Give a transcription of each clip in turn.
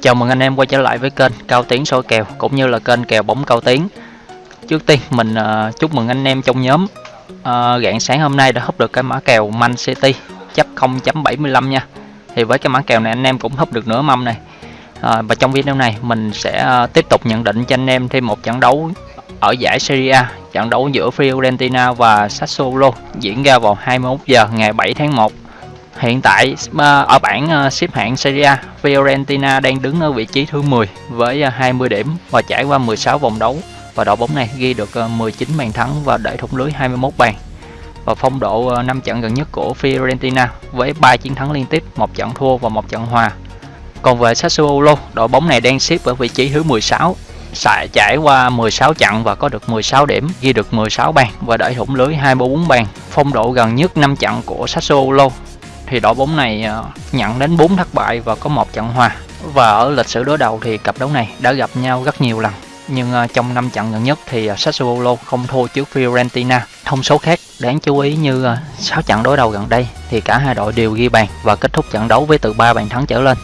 Chào mừng anh em quay trở lại với kênh Cao Tiến soi kèo cũng như là kênh kèo bóng Cao Tiến. Trước tiên mình uh, chúc mừng anh em trong nhóm uh, rạng sáng hôm nay đã húp được cái mã kèo Man City chấp 0.75 nha. Thì với cái mã kèo này anh em cũng húp được nửa mâm này. Uh, và trong video này mình sẽ uh, tiếp tục nhận định cho anh em thêm một trận đấu ở giải Serie A, trận đấu giữa Fiorentina và Sassuolo diễn ra vào 21 giờ ngày 7 tháng 1 Hiện tại ở bảng ờ, xếp hạng Serie A, Fiorentina đang đứng ở vị trí thứ 10 với ờ, 20 điểm và trải qua 16 vòng đấu và đội bóng này ghi được ờ, 19 bàn thắng và để thủng lưới 21 bàn. Và phong độ 5 trận gần nhất của Fiorentina với 3 chiến thắng liên tiếp, một trận thua và một trận hòa. Còn về Sassuolo, đội bóng này đang xếp ở vị trí thứ 16 Sải trải qua 16 trận và có được 16 điểm, ghi được 16 bàn và đẩy thủng lưới 24 bàn. Phong độ gần nhất 5 trận của Sassuolo thì đội bóng này ờ, nhận đến 4 thất bại và có một trận hòa. Và ở lịch sử đối đầu thì cặp đấu này đã gặp nhau rất nhiều lần. Nhưng ờ, trong 5 trận gần nhất thì ờ, Sassuolo không thua trước Fiorentina. Thông số khác đáng chú ý như 6 trận đối đầu gần đây thì cả hai đội đều ghi bàn và kết thúc trận đấu với từ 3 bàn thắng trở lên.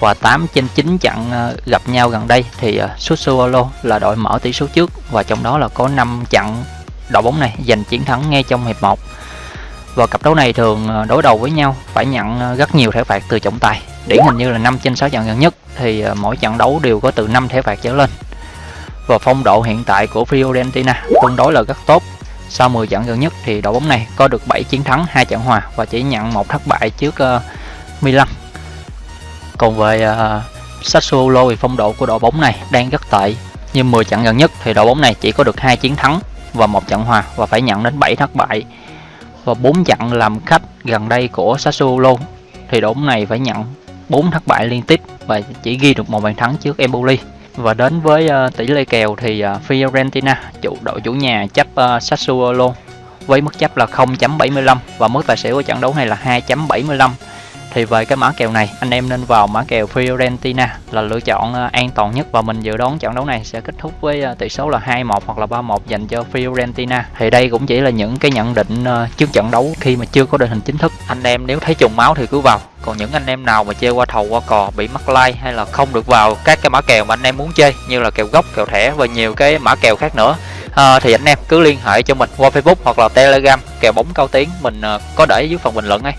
Và 8 trên 9 trận gặp nhau gần đây thì Sassuolo là đội mở tỷ số trước và trong đó là có 5 trận đội bóng này giành chiến thắng ngay trong hiệp 1 và cặp đấu này thường ờ, đối đầu với nhau phải nhận ờ, rất nhiều thẻ phạt từ trọng tài. Điển hình như là 5 trên 6 trận gần nhất thì ờ, mỗi trận đấu đều có từ 5 thẻ phạt trở lên. Và phong độ hiện tại của Fiorentina tương đối là rất tốt. Sau 10 trận gần nhất thì đội bóng này có được 7 chiến thắng 2 trận hòa và chỉ nhận một thất bại trước uh, Milan. Còn về uh, Sassuolo thì phong độ của đội bóng này đang rất tệ. Nhưng 10 trận gần nhất thì đội bóng này chỉ có được 2 chiến thắng và một trận hòa và phải nhận đến 7 thất bại và 4 trận làm khách gần đây của Sassuolo. Thì đội bóng này phải nhận 4 thất bại liên tiếp và chỉ ghi được một bàn thắng trước Empoli. Và đến với uh, tỷ lệ kèo thì uh, Fiorentina chủ đội chủ nhà chấp uh, Sassuolo với mức chấp là 0.75 và mức tài xỉu của trận đấu này là 2.75 thì về cái mã kèo này anh em nên vào mã kèo Fiorentina là lựa chọn ờ, an toàn nhất. Và mình dự đoán trận đấu này sẽ kết thúc với ờ, tỷ số là 2-1 hoặc là 3-1 dành cho Fiorentina. Thì đây cũng chỉ là những cái nhận định ờ, trước trận đấu khi mà chưa có đội hình chính thức. Anh em nếu thấy trùng máu thì cứ vào. Còn những anh em nào mà chơi qua thầu qua cò bị mắc like hay là không được vào các cái mã kèo mà anh em muốn chơi như là kèo gốc kèo thẻ và nhiều cái mã kèo khác nữa à, thì anh em cứ liên hệ cho mình qua Facebook hoặc là Telegram kèo bóng cao tiếng mình uh, có để dưới phần bình luận ấy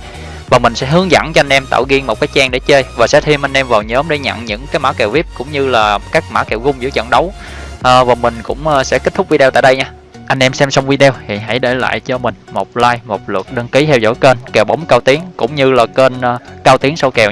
và mình sẽ hướng dẫn cho anh em tạo riêng một cái trang để chơi. Và sẽ thêm anh em vào nhóm để nhận những cái mã kèo vip cũng như là các mã kèo gung giữa trận đấu. À, và mình cũng à, sẽ kết thúc video tại đây nha. Anh em xem xong video thì hãy để lại cho mình một like một lượt đăng ký theo dõi kênh kèo bóng cao tiến cũng như là kênh à, cao tiến sau kèo.